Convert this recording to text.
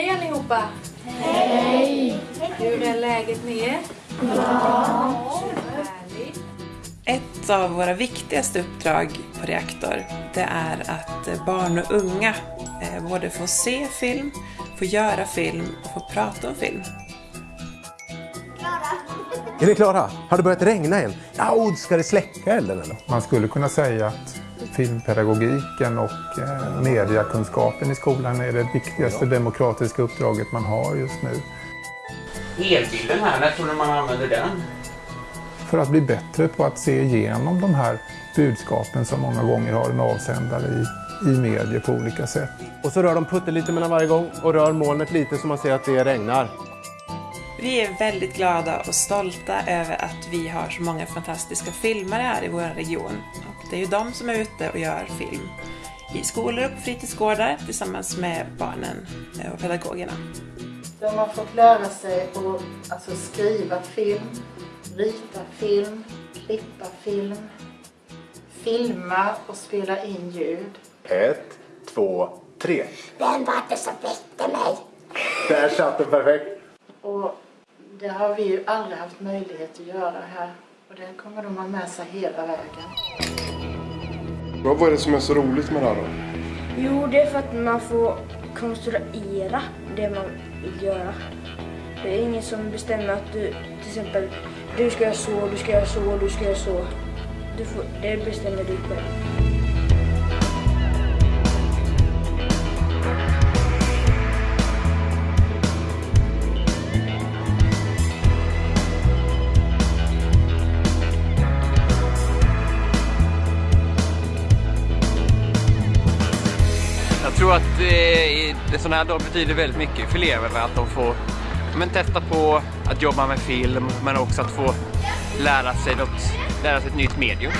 Hej allihopa! Hej! Hur är läget med er? Bra! Ett av våra viktigaste uppdrag på Reaktor, det är att barn och unga eh, både får se film, får göra film och får prata om film. Är ni klara? Har det börjat regna än? Ja, ska det släcka elden eller? Man skulle kunna säga att filmpedagogiken och eh, mediakunskapen i skolan är det viktigaste demokratiska uppdraget man har just nu. Helbilden här, när tror du man använder den? För att bli bättre på att se igenom de här budskapen som många gånger har en avsändare i, i medier på olika sätt. Och så rör de putten lite mellan varje gång och rör molnet lite så man ser att det regnar. Vi är väldigt glada och stolta över att vi har så många fantastiska filmare här i vår region. Och det är ju de som är ute och gör film i skolor och på fritidsgårdar tillsammans med barnen och pedagogerna. De har fått lära sig att alltså, skriva film, rita film, klippa film, filma och spela in ljud. Ett, två, tre. Vem var det som väckte mig? Där satt den perfekt. Och det har vi ju aldrig haft möjlighet att göra här. Och det kommer de ha med sig hela vägen. Vad är det som är så roligt med det här då? Jo, det är för att man får konstruera det man vill göra. Det är ingen som bestämmer att du, till exempel, du ska göra så, du ska göra så, du ska göra så. Du får, det bestämmer du själv. Tror att eh, det sån här dag betyder väldigt mycket för eleverna att de får men, testa på att jobba med film men också att få lära sig, något, lära sig ett nytt medium.